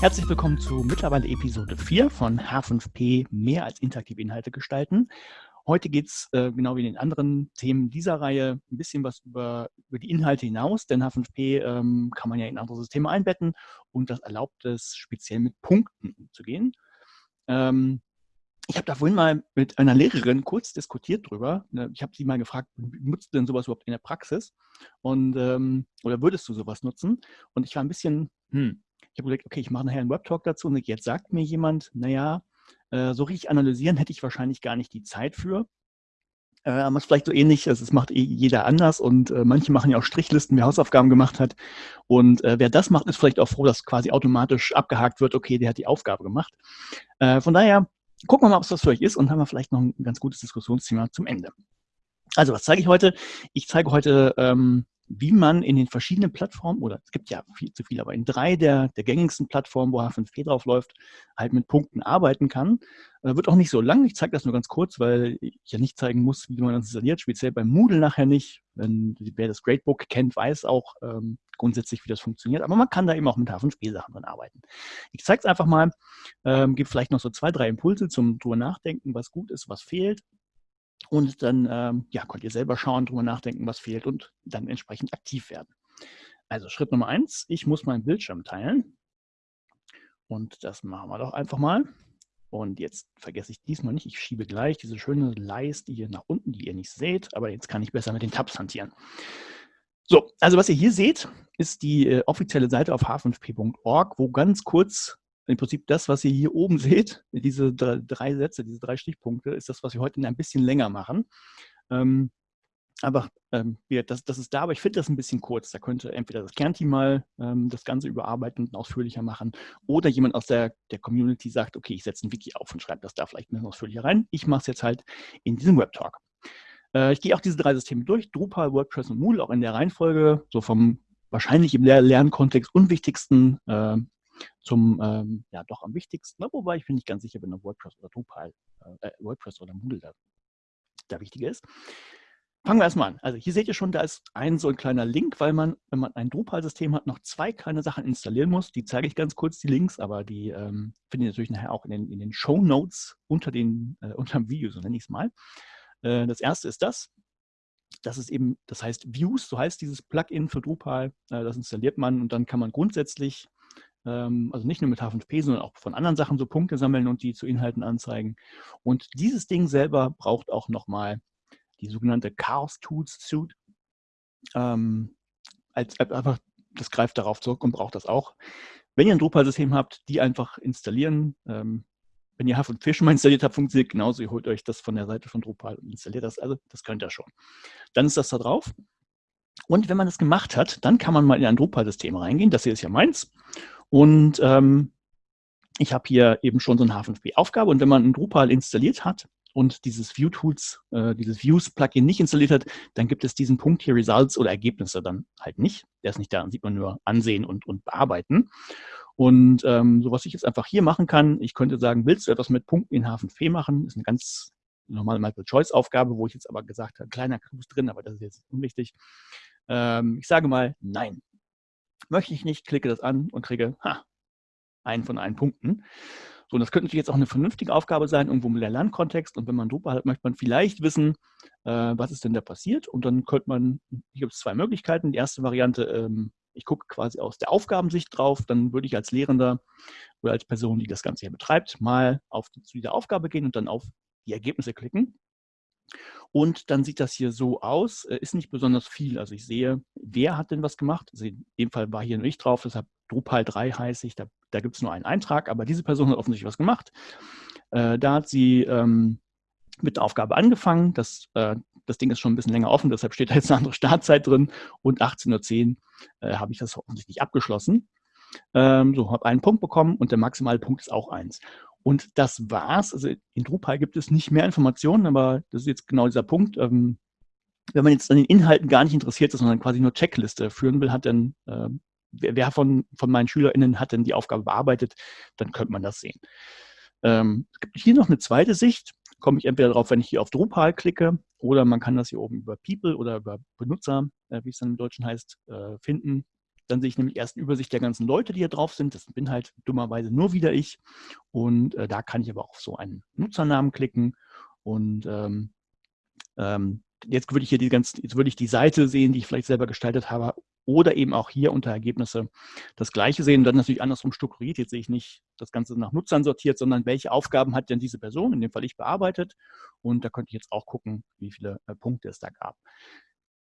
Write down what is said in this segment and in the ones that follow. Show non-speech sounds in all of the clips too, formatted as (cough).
Herzlich willkommen zu mittlerweile Episode 4 von H5P mehr als interaktive Inhalte gestalten. Heute geht es, äh, genau wie in den anderen Themen dieser Reihe, ein bisschen was über, über die Inhalte hinaus, denn H5P ähm, kann man ja in andere Systeme einbetten und das erlaubt es, speziell mit Punkten umzugehen. Ähm, ich habe da vorhin mal mit einer Lehrerin kurz diskutiert drüber. Ne, ich habe sie mal gefragt, nutzt du denn sowas überhaupt in der Praxis? Und, ähm, oder würdest du sowas nutzen? Und ich war ein bisschen, hm, ich habe gesagt, okay, ich mache nachher einen Webtalk dazu und jetzt sagt mir jemand, naja, äh, so richtig analysieren hätte ich wahrscheinlich gar nicht die Zeit für. Äh, aber es ist vielleicht so ähnlich, also es macht eh jeder anders und äh, manche machen ja auch Strichlisten, wer Hausaufgaben gemacht hat. Und wer das macht, ist vielleicht auch froh, dass quasi automatisch abgehakt wird, okay, der hat die Aufgabe gemacht. Von daher gucken wir mal, ob es was für euch ist und haben wir vielleicht noch ein ganz gutes Diskussionsthema zum Ende. Also, was zeige ich heute? Ich zeige heute, ähm, wie man in den verschiedenen Plattformen, oder es gibt ja viel zu viel, aber in drei der, der gängigsten Plattformen, wo H5P drauf läuft, halt mit Punkten arbeiten kann. Äh, wird auch nicht so lang, ich zeige das nur ganz kurz, weil ich ja nicht zeigen muss, wie man das installiert, speziell beim Moodle nachher nicht. Wenn, wer das Gradebook kennt, weiß auch ähm, grundsätzlich, wie das funktioniert, aber man kann da eben auch mit H5P-Sachen dran arbeiten. Ich zeige es einfach mal, ähm, gebe vielleicht noch so zwei, drei Impulse zum drüber nachdenken, was gut ist, was fehlt und dann ähm, ja, könnt ihr selber schauen, drüber nachdenken, was fehlt und dann entsprechend aktiv werden. Also Schritt Nummer eins, ich muss meinen Bildschirm teilen. Und das machen wir doch einfach mal. Und jetzt vergesse ich diesmal nicht, ich schiebe gleich diese schöne Leiste hier nach unten, die ihr nicht seht, aber jetzt kann ich besser mit den Tabs hantieren. So, also was ihr hier seht, ist die äh, offizielle Seite auf h5p.org, wo ganz kurz im Prinzip das, was ihr hier oben (laughs) seht, diese drei, Sätze, diese drei Stichpunkte, ist das, was wir heute ein bisschen länger machen. Ähm, aber ähm, das, das, ist da, aber ich finde das ein bisschen kurz. Da könnte entweder das Kernteam mal ähm, das Ganze überarbeiten und ausführlicher machen oder jemand aus der, der Community sagt, okay, ich setze ein Wiki auf und schreibe das da vielleicht ein bisschen ausführlicher rein. Ich mache es jetzt halt in diesem Webtalk. Äh, ich gehe auch diese drei Systeme durch, Drupal, WordPress und Moodle, auch in der Reihenfolge, so vom wahrscheinlich im Lernkontext unwichtigsten äh, zum, ähm, ja, doch am wichtigsten, ne? wobei ich bin nicht ganz sicher, wenn WordPress oder Drupal, äh, äh, WordPress oder Moodle da, da wichtiger ist. Fangen wir erstmal an. Also hier seht ihr schon, da ist ein so ein kleiner Link, weil man, wenn man ein Drupal-System hat, noch zwei kleine Sachen installieren muss. Die zeige ich ganz kurz, die Links, aber die ähm, findet ihr natürlich nachher auch in den, in den Show Notes unter, den, äh, unter dem Video, so nenne ich es mal. Äh, das erste ist das. Das ist eben, das heißt Views, so heißt dieses Plugin für Drupal. Äh, das installiert man und dann kann man grundsätzlich also nicht nur mit H5P, sondern auch von anderen Sachen so Punkte sammeln und die zu Inhalten anzeigen. Und dieses Ding selber braucht auch nochmal die sogenannte Chaos Tools Suite. Ähm, als, einfach, das greift darauf zurück und braucht das auch. Wenn ihr ein Drupal-System habt, die einfach installieren. Ähm, wenn ihr H5P schon mal installiert habt, funktioniert genauso. Ihr holt euch das von der Seite von Drupal und installiert das. Also das könnt ihr schon. Dann ist das da drauf. Und wenn man das gemacht hat, dann kann man mal in ein Drupal-System reingehen. Das hier ist ja meins. Und ähm, ich habe hier eben schon so eine H5P-Aufgabe. Und wenn man ein Drupal installiert hat und dieses View-Tools, äh, dieses Views-Plugin nicht installiert hat, dann gibt es diesen Punkt hier Results oder Ergebnisse dann halt nicht. Der ist nicht da, dann sieht man nur ansehen und, und bearbeiten. Und ähm, so was ich jetzt einfach hier machen kann, ich könnte sagen, willst du etwas mit Punkten in H5P machen? Ist eine ganz normale Multiple-Choice-Aufgabe, wo ich jetzt aber gesagt habe, kleiner Clues drin, aber das ist jetzt unwichtig. Ähm, ich sage mal, nein. Möchte ich nicht, klicke das an und kriege ha, einen von allen Punkten. So, und das könnte natürlich jetzt auch eine vernünftige Aufgabe sein, irgendwo der Lernkontext. Und wenn man Drupal hat, möchte man vielleicht wissen, äh, was ist denn da passiert. Und dann könnte man, hier gibt es zwei Möglichkeiten. Die erste Variante, ähm, ich gucke quasi aus der Aufgabensicht drauf. Dann würde ich als Lehrender oder als Person, die das Ganze hier betreibt, mal auf zu dieser Aufgabe gehen und dann auf die Ergebnisse klicken. Und dann sieht das hier so aus, äh, ist nicht besonders viel. Also ich sehe, wer hat denn was gemacht? Also in dem Fall war hier nur ich drauf, deshalb Drupal 3 heiße ich, da, da gibt es nur einen Eintrag, aber diese Person hat offensichtlich was gemacht. Äh, da hat sie ähm, mit der Aufgabe angefangen. Das, äh, das Ding ist schon ein bisschen länger offen, deshalb steht da jetzt eine andere Startzeit drin. Und 18.10 Uhr äh, habe ich das offensichtlich abgeschlossen. Ähm, so, habe einen Punkt bekommen und der maximale Punkt ist auch eins. Und das war's. Also in Drupal gibt es nicht mehr Informationen, aber das ist jetzt genau dieser Punkt. Ähm, wenn man jetzt an den Inhalten gar nicht interessiert ist, sondern quasi nur Checkliste führen will, hat dann, äh, wer, wer, von, von meinen SchülerInnen hat denn die Aufgabe bearbeitet, dann könnte man das sehen. Ähm, hier noch eine zweite Sicht, komme ich entweder darauf, wenn ich hier auf Drupal klicke, oder man kann das hier oben über People oder über Benutzer, äh, wie es dann im Deutschen heißt, äh, finden. Dann sehe ich nämlich erst eine Übersicht der ganzen Leute, die hier drauf sind. Das bin halt dummerweise nur wieder ich. Und äh, da kann ich aber auf so einen Nutzernamen klicken. Und ähm, ähm, jetzt würde ich hier die ganzen, jetzt würde ich die Seite sehen, die ich vielleicht selber gestaltet habe, oder eben auch hier unter Ergebnisse das gleiche sehen dann natürlich andersrum strukturiert. Jetzt sehe ich nicht das Ganze nach Nutzern sortiert, sondern welche Aufgaben hat denn diese Person, in dem Fall ich, bearbeitet. Und da könnte ich jetzt auch gucken, wie viele äh, Punkte es da gab.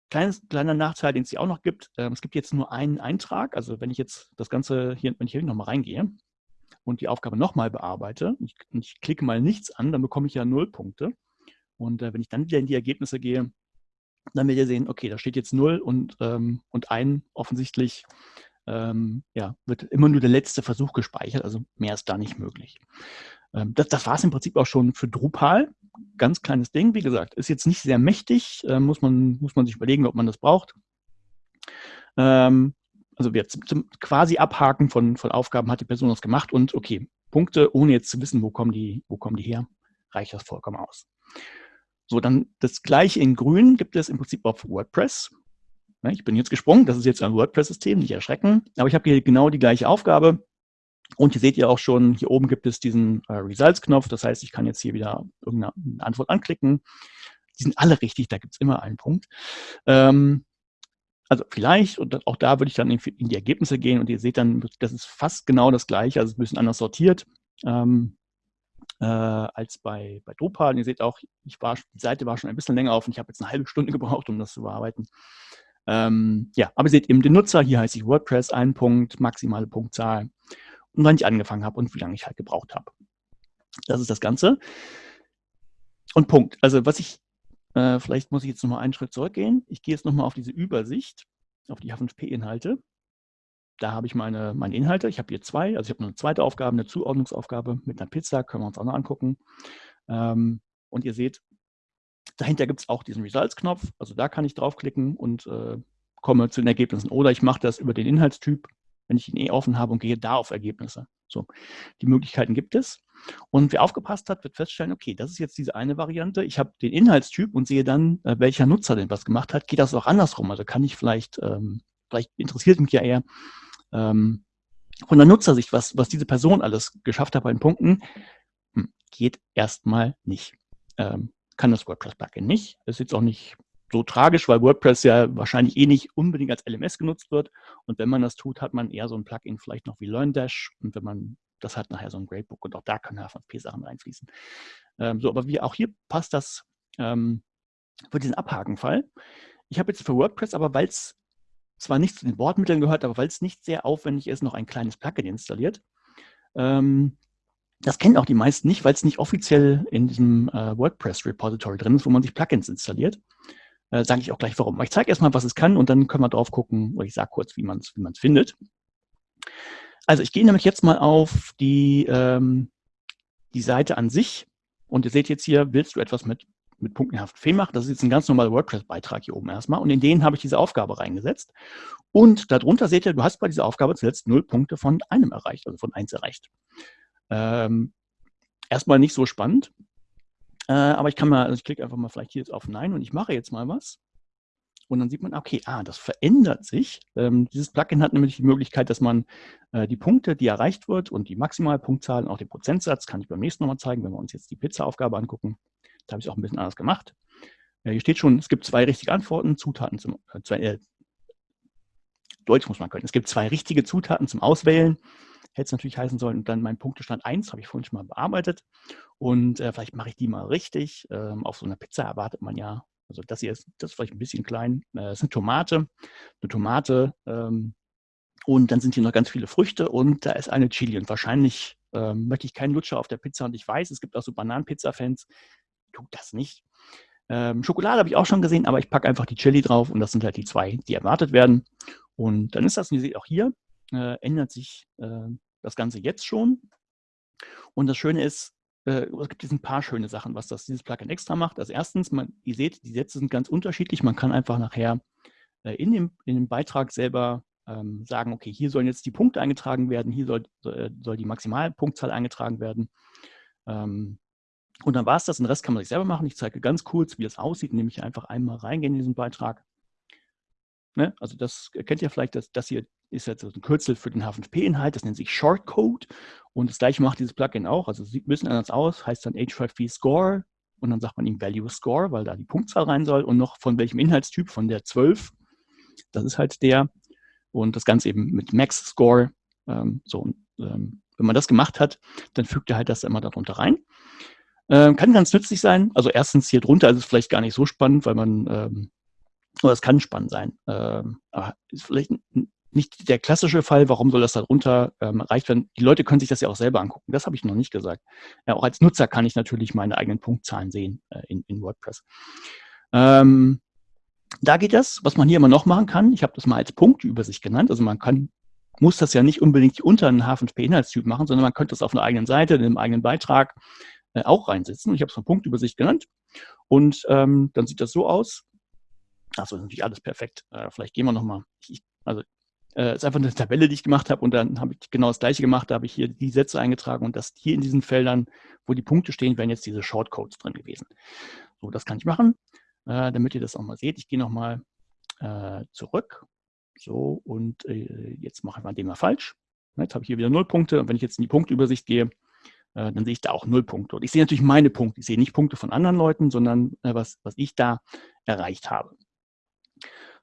Kleines, kleiner Nachteil, den es hier auch noch gibt, äh, es gibt jetzt nur einen Eintrag. Also wenn ich jetzt das Ganze hier, wenn ich hier nochmal reingehe und die Aufgabe nochmal bearbeite, ich, ich klicke mal nichts an, dann bekomme ich ja null Punkte. Und äh, wenn ich dann wieder in die Ergebnisse gehe, dann werdet ihr sehen, okay, da steht jetzt null und, ähm, und ein offensichtlich ähm, ja, wird immer nur der letzte Versuch gespeichert, also mehr ist da nicht möglich. Ähm, das das war es im Prinzip auch schon für Drupal. Ganz kleines Ding, wie gesagt, ist jetzt nicht sehr mächtig, äh, muss, man, muss man sich überlegen, ob man das braucht. Ähm, also zum, zum quasi Abhaken von, von Aufgaben hat die Person das gemacht und okay, Punkte, ohne jetzt zu wissen, wo kommen die, wo kommen die her, reicht das vollkommen aus. So, dann das gleiche in grün gibt es im Prinzip auf WordPress. Ich bin jetzt gesprungen, das ist jetzt ein WordPress-System, nicht erschrecken, aber ich habe hier genau die gleiche Aufgabe. Und hier seht ihr auch schon, hier oben gibt es diesen äh, Results-Knopf, das heißt, ich kann jetzt hier wieder irgendeine Antwort anklicken. Die sind alle richtig, da gibt es immer einen Punkt. Ähm, also vielleicht, und auch da würde ich dann in, in, die Ergebnisse gehen und ihr seht dann, das ist fast genau das gleiche, also ein bisschen anders sortiert. Ähm, äh, als bei, bei Drupal. Und ihr seht auch, ich war, die Seite war schon ein bisschen länger auf und ich habe jetzt eine halbe Stunde (laughs) gebraucht, um das zu bearbeiten. Ähm, ja, aber ihr seht eben den Nutzer, hier heiße ich WordPress, ein Punkt, maximale Punktzahl und wann ich angefangen habe und wie lange ich halt gebraucht habe. Das ist das Ganze. Und Punkt. Also was ich, äh, vielleicht muss ich jetzt nochmal einen Schritt zurückgehen. Ich gehe jetzt nochmal auf diese Übersicht, auf die H5P-Inhalte da habe ich meine, meine Inhalte. Ich habe hier zwei. Also ich habe eine zweite Aufgabe, eine Zuordnungsaufgabe mit einer Pizza. Können wir uns auch noch angucken. Ähm, und ihr seht, dahinter gibt es auch diesen Results-Knopf. Also da kann ich draufklicken und äh, komme zu den Ergebnissen. Oder ich mache das über den Inhaltstyp, wenn ich ihn eh offen habe und gehe da auf Ergebnisse. So, die Möglichkeiten gibt es. Und wer aufgepasst hat, wird feststellen, okay, das ist jetzt diese eine Variante. Ich habe den Inhaltstyp und sehe dann, äh, welcher Nutzer denn was gemacht hat. Geht das auch andersrum? Also kann ich vielleicht, ähm, vielleicht interessiert mich ja eher, ähm, von der Nutzersicht, was, was diese Person alles geschafft hat bei den Punkten, hm, geht erstmal nicht. Ähm, kann das WordPress-Plugin nicht. Ist jetzt auch nicht so tragisch, weil WordPress ja wahrscheinlich eh nicht unbedingt als LMS genutzt wird. Und wenn man das tut, hat man eher so ein Plugin vielleicht noch wie LearnDash. Und wenn man das hat, nachher so ein Gradebook. Und auch da können HFP-Sachen reinfließen. Ähm, so, aber wie auch hier passt das ähm, für diesen Abhakenfall. Ich habe jetzt für WordPress, aber weil es zwar nicht zu den Bordmitteln gehört, aber weil es nicht sehr aufwendig ist, noch ein kleines Plugin installiert. Ähm, das kennen auch die meisten nicht, weil es nicht offiziell in diesem äh, WordPress-Repository drin ist, wo man sich Plugins installiert. Äh, Sage ich auch gleich warum. ich zeige erstmal, was es kann und dann können wir drauf gucken, oder ich sage kurz, wie man es wie findet. Also ich gehe nämlich jetzt mal auf die, ähm, die Seite an sich und ihr seht jetzt hier, willst du etwas mit mit punktenhaften Fehlen mache. Das ist jetzt ein ganz normaler WordPress-Beitrag hier oben erstmal. Und in den habe ich diese Aufgabe reingesetzt. Und darunter seht ihr, du hast bei dieser Aufgabe zuletzt null Punkte von einem erreicht, also von eins erreicht. Ähm, erstmal nicht so spannend. Äh, aber ich kann mal, also ich klicke einfach mal vielleicht hier jetzt auf Nein und ich mache jetzt mal was. Und dann sieht man, okay, ah, das verändert sich. Ähm, dieses Plugin hat nämlich die Möglichkeit, dass man äh, die Punkte, die erreicht wird und die Maximalpunktzahl und auch den Prozentsatz, kann ich beim nächsten nochmal zeigen, wenn wir uns jetzt die Pizza-Aufgabe angucken, da habe ich es auch ein bisschen anders gemacht. Äh, hier steht schon, es gibt zwei richtige Antworten, Zutaten zum, äh, zwei, äh, Deutsch muss man können. Es gibt zwei richtige Zutaten zum Auswählen. Hätte es natürlich heißen sollen, und dann mein Punktestand 1 habe ich vorhin schon mal bearbeitet. Und äh, vielleicht mache ich die mal richtig. Ähm, auf so einer Pizza erwartet man ja, also das hier ist, das ist vielleicht ein bisschen klein. Äh, ist eine Tomate, eine Tomate. Ähm, und dann sind hier noch ganz viele Früchte und da ist eine Chili. Und wahrscheinlich ähm, möchte ich keinen Lutscher auf der Pizza. Und ich weiß, es gibt auch so Bananenpizza-Fans, tut das nicht. Ähm, Schokolade habe ich auch schon gesehen, aber ich packe einfach die Chili drauf und das sind halt die zwei, die erwartet werden. Und dann ist das, wie ihr seht, auch hier äh, ändert sich äh, das Ganze jetzt schon. Und das Schöne ist, äh, es gibt ein paar schöne Sachen, was das, dieses Plugin extra macht. Also erstens, man, ihr seht, die Sätze sind ganz unterschiedlich. Man kann einfach nachher äh, in, dem, in dem Beitrag selber ähm, sagen, okay, hier sollen jetzt die Punkte eingetragen werden, hier soll, soll, soll die Maximalpunktzahl eingetragen werden. Ähm, und dann war es das. Den Rest kann man sich selber machen. Ich zeige ganz kurz, wie das aussieht, indem ich einfach einmal reingehe in diesen Beitrag. Ne? Also das kennt ihr vielleicht, das, das hier ist jetzt ein Kürzel für den H5P-Inhalt, das nennt sich Shortcode. Und das gleiche macht dieses Plugin auch, also sieht ein bisschen anders aus, heißt dann H5P Score. Und dann sagt man ihm Value Score, weil da die Punktzahl rein soll. Und noch von welchem Inhaltstyp, von der 12, das ist halt der. Und das Ganze eben mit Max Score, ähm, so, ähm, wenn man das gemacht hat, dann fügt er halt das immer darunter rein. Ähm, kann ganz nützlich sein. Also erstens hier drunter ist es vielleicht gar nicht so spannend, weil man, ähm, oder es kann spannend sein. Ähm, ist vielleicht nicht der klassische Fall, warum soll das da drunter ähm, erreicht werden? Die Leute können sich das ja auch selber angucken. Das habe ich noch nicht gesagt. Ja, auch als Nutzer kann ich natürlich meine eigenen Punktzahlen sehen äh, in, in, WordPress. Ähm, da geht das, was man hier immer noch machen kann. Ich habe das mal als Punktübersicht genannt. Also man kann, muss das ja nicht unbedingt unter einen H5P-Inhaltstyp machen, sondern man könnte das auf einer eigenen Seite, in einem eigenen Beitrag äh, auch reinsetzen. Ich habe es mal Punktübersicht genannt. Und ähm, dann sieht das so aus. Achso, natürlich alles perfekt. Äh, vielleicht gehen wir nochmal. Also äh, ist einfach eine Tabelle, die ich gemacht habe und dann habe ich genau das gleiche gemacht. Da habe ich hier die Sätze eingetragen und das hier in diesen Feldern, wo die Punkte stehen, wären jetzt diese Shortcodes drin gewesen. So, das kann ich machen, äh, damit ihr das auch mal seht. Ich gehe nochmal äh, zurück. So, und äh, jetzt mache ich mal den mal falsch. Jetzt habe ich hier wieder null Punkte und wenn ich jetzt in die Punktübersicht gehe, äh, dann sehe ich da auch null Punkte. Und ich sehe natürlich meine Punkte. Ich sehe nicht Punkte von anderen Leuten, sondern äh, was, was ich da erreicht habe.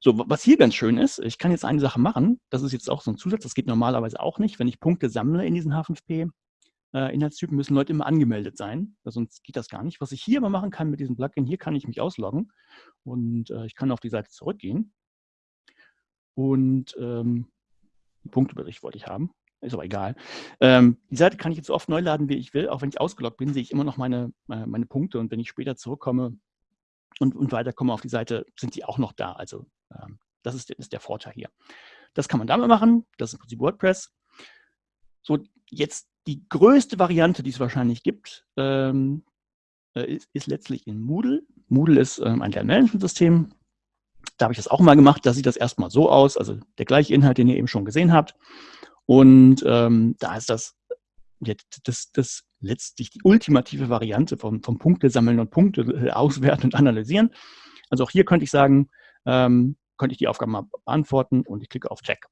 So, was hier ganz schön ist, ich kann jetzt eine Sache machen, das ist jetzt auch so ein Zusatz, das geht normalerweise auch nicht. Wenn ich Punkte sammle in diesen H5P, äh, Inhaltstypen müssen Leute immer angemeldet sein, sonst geht das gar nicht. Was ich hier aber machen kann mit diesem Plugin, hier kann ich mich ausloggen und äh, ich kann auf die Seite zurückgehen und ähm, Punktebericht wollte ich haben, ist aber egal. Ähm, die Seite kann ich jetzt so oft neu laden, wie ich will, auch wenn ich ausgeloggt bin, sehe ich immer noch meine, äh, meine Punkte und wenn ich später zurückkomme, und, und weiterkomme auf die Seite, sind die auch noch da. Also ähm, das ist, ist, der Vorteil hier. Das kann man damit machen. Das ist im Prinzip WordPress. So, jetzt die größte Variante, die es wahrscheinlich gibt, ähm, äh, ist, ist, letztlich in Moodle. Moodle ist ähm, ein Lernmanagementsystem. Da habe ich das auch mal gemacht. Da sieht das erstmal so aus, also der gleiche Inhalt, den ihr eben schon gesehen habt. Und ähm, da ist das, das, das letztlich die ultimative Variante vom, vom Punkte sammeln und Punkte äh, auswerten und analysieren. Also auch hier könnte ich sagen, ähm, könnte ich die Aufgabe mal beantworten und ich klicke auf Check.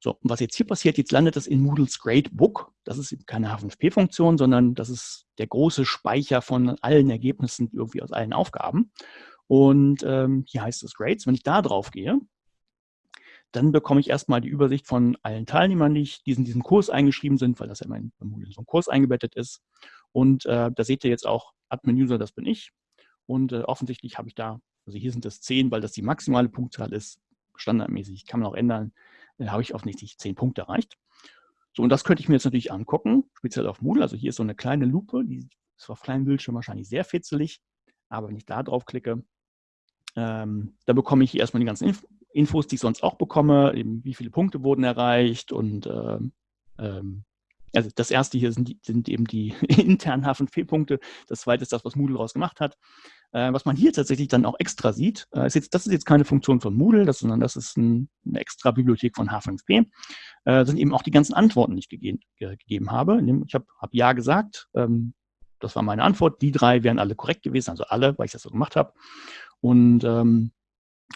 So, und was jetzt hier passiert, jetzt landet das in Moodles Gradebook. Das ist keine H5P-Funktion, sondern das ist der große Speicher von allen Ergebnissen irgendwie aus allen Aufgaben. Und ähm, hier heißt es Grades. Wenn ich da drauf gehe, dann bekomme ich erstmal die Übersicht von allen Teilnehmern, die in diesem Kurs eingeschrieben sind, weil das ja in Moodle so ein Kurs eingebettet ist. Und äh, da seht ihr jetzt auch Admin-User, das bin ich. Und äh, offensichtlich habe ich da, also hier sind das 10, weil das die maximale Punktzahl ist, standardmäßig, kann man auch ändern, äh, habe ich offensichtlich 10 Punkte erreicht. So, und das könnte ich mir jetzt natürlich angucken, speziell auf Moodle. Also hier ist so eine kleine Lupe, die ist auf kleinem Bildschirm wahrscheinlich sehr fitzelig, aber wenn ich da drauf klicke, ähm, da bekomme ich erstmal die ganzen Inf Infos, die ich sonst auch bekomme, eben wie viele Punkte wurden erreicht und ähm, ähm, also das erste hier sind, sind eben die (laughs) internen H5P-Punkte, das zweite ist das, was Moodle daraus gemacht hat. Äh, was man hier tatsächlich dann auch extra sieht, äh, ist jetzt, das ist jetzt keine Funktion von Moodle, das, sondern das ist ein, eine extra Bibliothek von H5P, äh, sind eben auch die ganzen Antworten, die ich gegeben, ge gegeben habe. Ich habe hab Ja gesagt, ähm, das war meine Antwort, die drei wären alle korrekt gewesen, also alle, weil ich das so gemacht habe. Und ähm,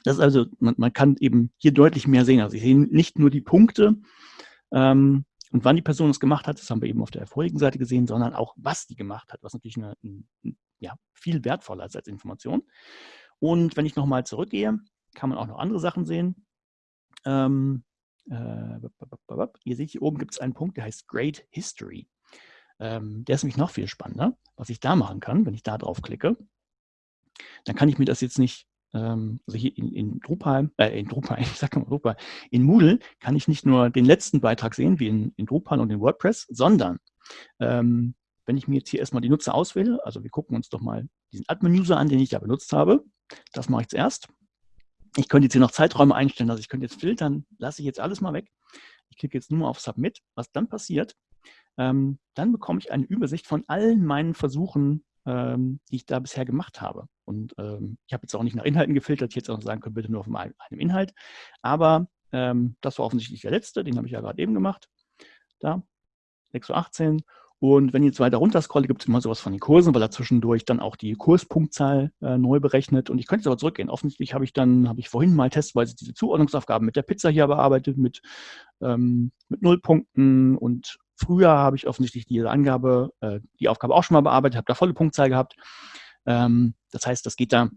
das ist also, man, man, kann eben hier deutlich mehr sehen. Also ich sehe nicht nur die Punkte ähm, und wann die Person es gemacht hat, das haben wir eben auf der vorigen Seite gesehen, sondern auch, was die gemacht hat, was natürlich eine, ein, ja, viel wertvoller ist als Information. Und wenn ich nochmal zurückgehe, kann man auch noch andere Sachen sehen. Ähm, äh, ihr seht, hier oben gibt es einen Punkt, der heißt Great History. Ähm, der ist nämlich noch viel spannender. Was ich da machen kann, wenn ich da drauf klicke, dann kann ich mir das jetzt nicht ähm, also hier in, in Drupal, äh, in Drupal, (laughs) ich sag mal Drupal, in Moodle kann ich nicht nur den letzten Beitrag sehen, wie in, in Drupal und in WordPress, sondern ähm, wenn ich mir jetzt hier erstmal die Nutzer auswähle, also wir gucken uns doch mal diesen Admin-User an, den ich da benutzt habe, das mache ich zuerst. Ich könnte jetzt hier noch Zeiträume einstellen, also ich könnte jetzt filtern, lasse ich jetzt alles mal weg. Ich klicke jetzt nur auf Submit. Was dann passiert, ähm, dann bekomme ich eine Übersicht von allen meinen Versuchen, ähm, die ich da bisher gemacht habe. Und ähm, ich habe jetzt auch nicht nach Inhalten gefiltert, ich hätte auch sagen können, bitte nur auf einem, Inhalt. Aber ähm, das war offensichtlich der letzte, den habe ich ja gerade eben gemacht. Da, 6.18 Uhr. Und wenn ich jetzt weiter runter scrolle, gibt es immer sowas von den Kursen, weil er zwischendurch dann auch die Kurspunktzahl äh, neu berechnet. Und ich könnte jetzt aber zurückgehen. Offensichtlich habe ich dann, habe ich vorhin mal testweise diese Zuordnungsaufgaben mit der Pizza hier bearbeitet, mit, ähm, mit Nullpunkten. Und früher habe ich offensichtlich diese Angabe, äh, die Aufgabe auch schon mal bearbeitet, habe da volle Punktzahl gehabt. Ähm, das heißt, das geht da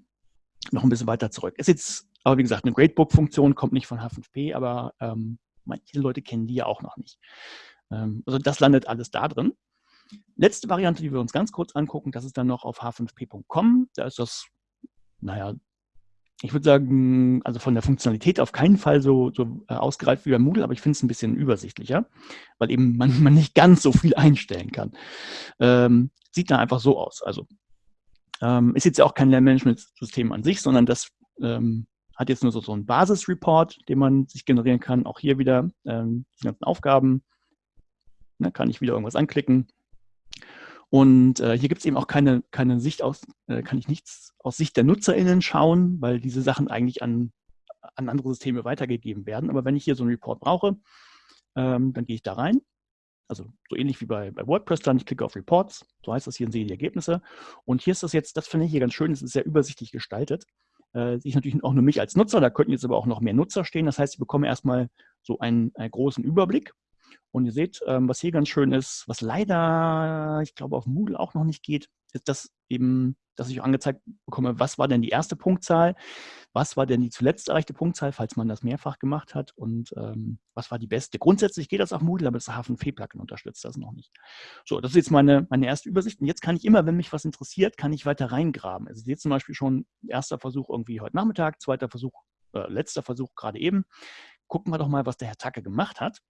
noch ein bisschen weiter zurück. Ist jetzt aber wie gesagt eine Gradebook-Funktion, kommt nicht von H5P, aber ähm, manche Leute kennen die ja auch noch nicht. Ähm, also das landet alles da drin. Letzte Variante, die wir uns ganz kurz angucken, das ist dann noch auf h5p.com. Da ist das, naja, ich würde sagen, also von der Funktionalität auf keinen Fall so, so äh, ausgereift wie bei Moodle, aber ich finde es ein bisschen übersichtlicher, weil eben man, (laughs) man nicht ganz so viel einstellen kann. Ähm, sieht da einfach so aus. Also ähm, ist jetzt ja auch kein Lernmanagementsystem an sich, sondern das ähm, hat jetzt nur so, so einen Basisreport, den man sich generieren kann. Auch hier wieder ähm, die ganzen Aufgaben. Da ne, kann ich wieder irgendwas anklicken. Und äh, hier gibt es eben auch keine, keine Sicht aus, äh, kann ich nichts aus Sicht der NutzerInnen schauen, weil diese Sachen eigentlich an, an andere Systeme weitergegeben werden. Aber wenn ich hier so einen Report brauche, ähm, dann gehe ich da rein. Also so ähnlich wie bei, bei WordPress dann, ich klicke auf Reports, so heißt das hier und sehe die Ergebnisse. Und hier ist das jetzt, das finde ich hier ganz schön, es ist sehr übersichtlich gestaltet. Äh, sehe ich natürlich auch nur mich als Nutzer, da könnten jetzt aber auch noch mehr Nutzer stehen. Das heißt, ich bekomme erstmal so einen, einen großen Überblick und ihr seht, ähm, was hier ganz schön ist, was leider, ich glaube, auf Moodle auch noch nicht geht, ist das eben, dass ich angezeigt bekomme, was war denn die erste Punktzahl, was war denn die zuletzt erreichte Punktzahl, falls man das mehrfach gemacht hat und ähm, was war die beste. Grundsätzlich geht das auf Moodle, aber das H5P-Plugin unterstützt das noch nicht. So, das ist jetzt meine, meine erste Übersicht und jetzt kann ich immer, wenn mich was interessiert, kann ich weiter reingraben. Also jetzt zum Beispiel schon erster Versuch irgendwie heute Nachmittag, zweiter Versuch, äh, letzter Versuch gerade eben. Gucken wir doch mal, was der Herr Tacke gemacht hat.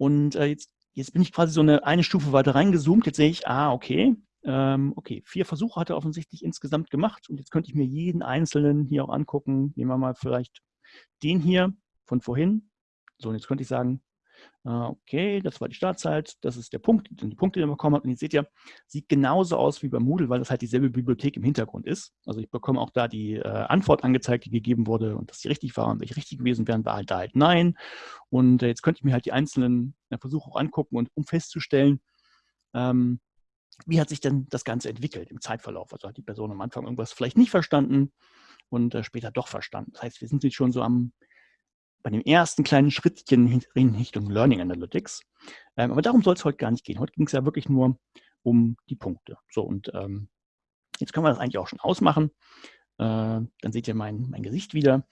Und äh, jetzt, jetzt bin ich quasi so eine, eine Stufe weiter reingezoomt. Jetzt sehe ich, ah, okay, ähm, okay, vier Versuche hat er offensichtlich insgesamt gemacht. Und jetzt könnte ich mir jeden einzelnen hier auch angucken. Nehmen wir mal vielleicht den hier von vorhin. So, und jetzt könnte ich sagen, okay, das war die Startzeit, das ist der Punkt, die Punkte, die man bekommen hat. Und ihr seht ja, sieht genauso aus wie bei Moodle, weil das halt dieselbe Bibliothek im Hintergrund ist. Also ich bekomme auch da die äh, Antwort angezeigt, die gegeben wurde und dass die richtig war und welche richtig gewesen wären, war halt da halt nein. Und äh, jetzt könnte ich mir halt die einzelnen äh, Versuche auch angucken und um festzustellen, ähm, wie hat sich denn das Ganze entwickelt im Zeitverlauf? Also hat die Person am Anfang irgendwas vielleicht nicht verstanden und äh, später doch verstanden. Das heißt, wir sind jetzt schon so am bei dem ersten kleinen Schrittchen in Richtung Learning Analytics. Ähm, aber darum soll es heute gar nicht gehen. Heute ging es ja wirklich nur um die Punkte. So, und ähm, jetzt können wir das eigentlich auch schon ausmachen. Äh, dann seht ihr mein, mein Gesicht wieder.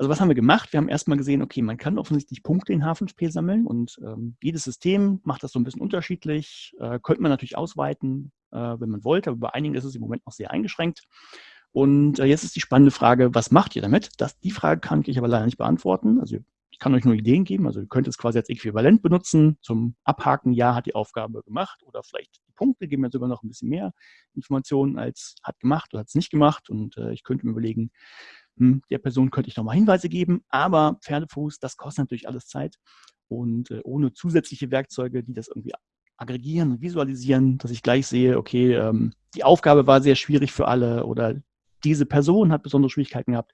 Also was haben wir gemacht? Wir haben erstmal gesehen, okay, man kann offensichtlich Punkte in H5P sammeln und ähm, jedes System macht das so ein bisschen unterschiedlich. Äh, könnte man natürlich ausweiten, äh, wenn man wollte, aber bei einigen ist es im Moment noch sehr eingeschränkt. Und äh, jetzt ist die spannende Frage, was macht ihr damit? Das, die Frage kann ich aber leider nicht beantworten. Also ich kann euch nur Ideen geben. Also ihr könnt es quasi als Äquivalent benutzen zum Abhaken, ja, hat die Aufgabe gemacht oder vielleicht die Punkte geben mir sogar noch ein bisschen mehr Informationen als hat gemacht oder hat es nicht gemacht. Und äh, ich könnte mir überlegen, hm, der Person könnte ich nochmal Hinweise geben, aber Pferdefuß, das kostet natürlich alles Zeit. Und äh, ohne zusätzliche Werkzeuge, die das irgendwie aggregieren und visualisieren, dass ich gleich sehe, okay, ähm, die Aufgabe war sehr schwierig für alle oder diese Person hat besondere Schwierigkeiten gehabt,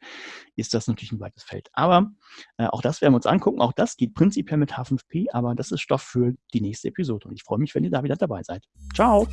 ist das natürlich ein weites Feld. Aber äh, auch das werden wir uns angucken. Auch das geht prinzipiell mit H5P, aber das ist Stoff für die nächste Episode. Und ich freue mich, wenn ihr da wieder dabei seid. Ciao!